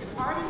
departing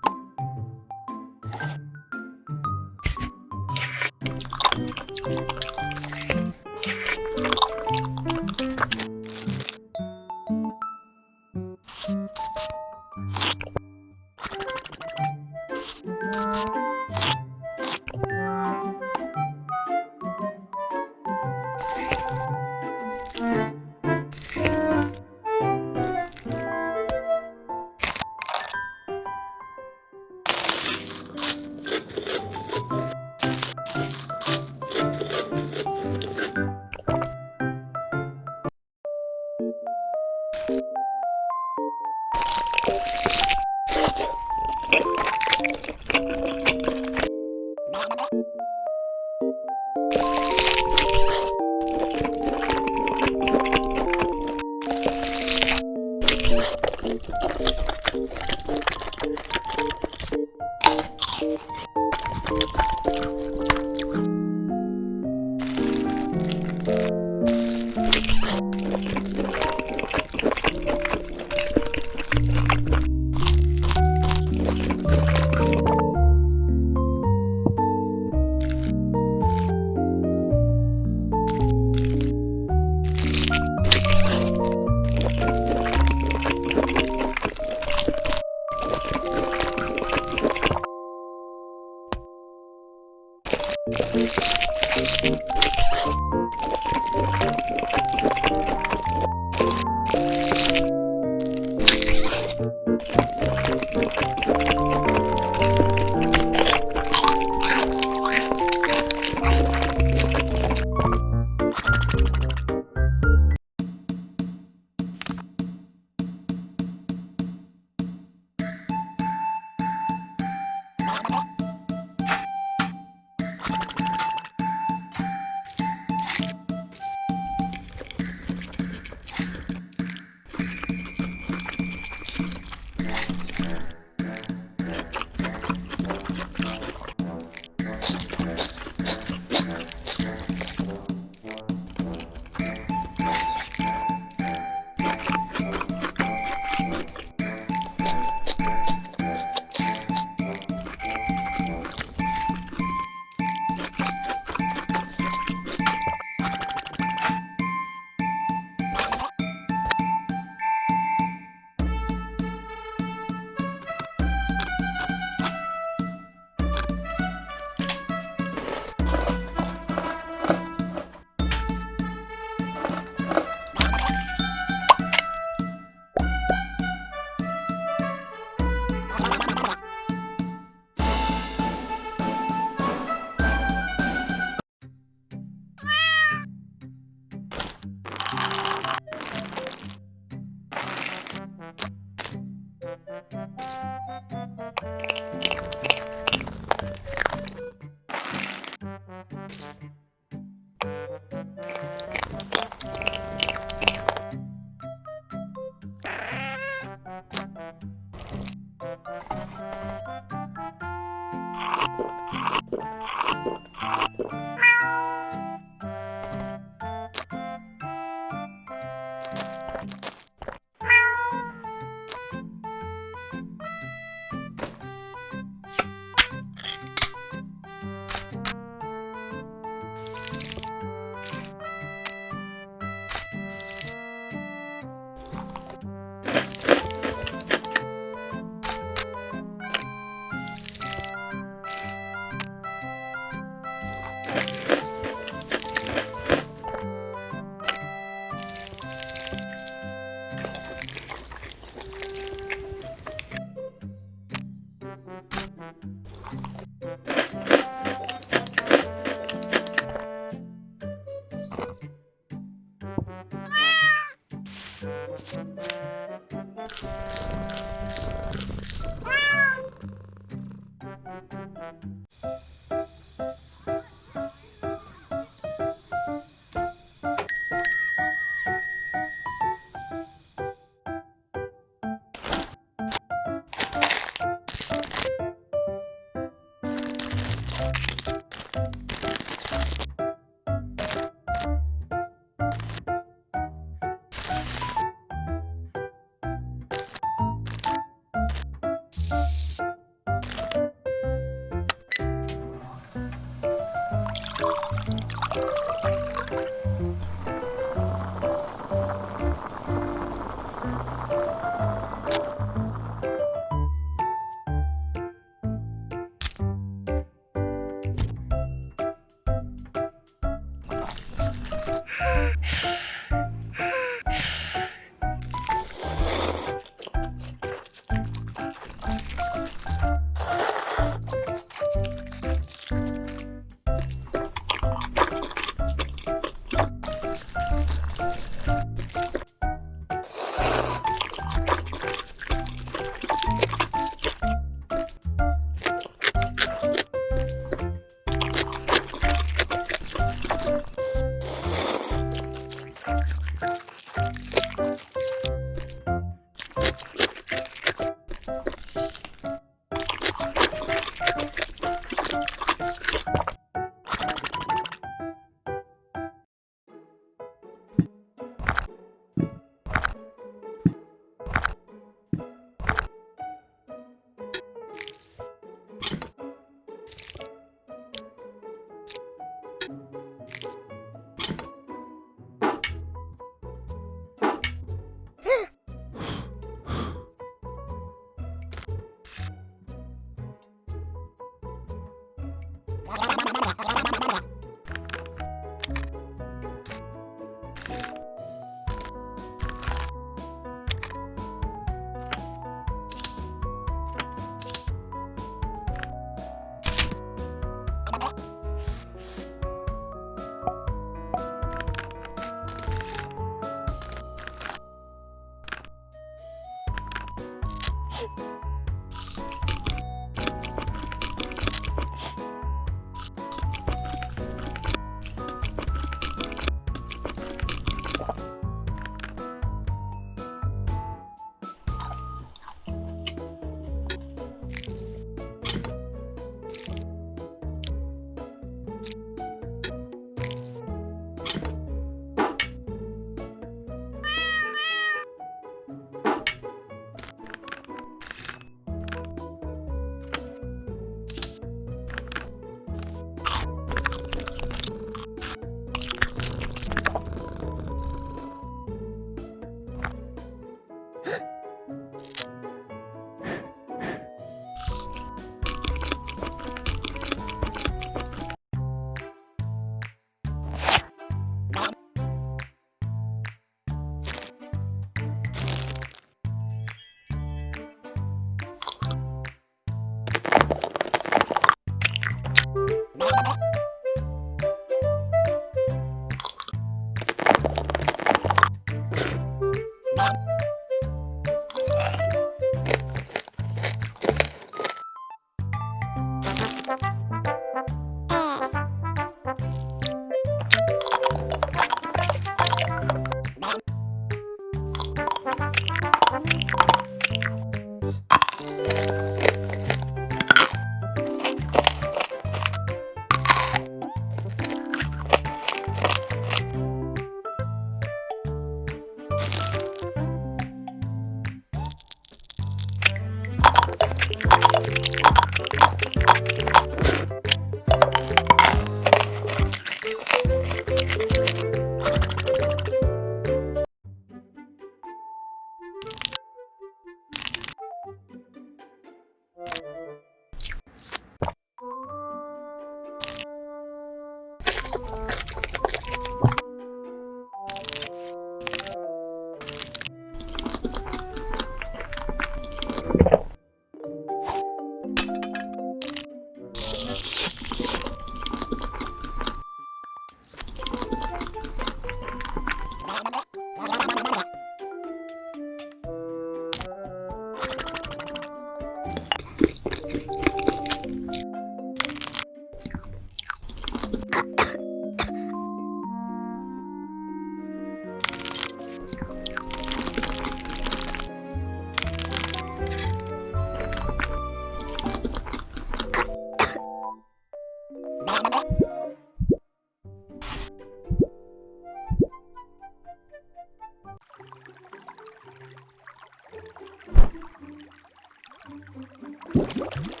Música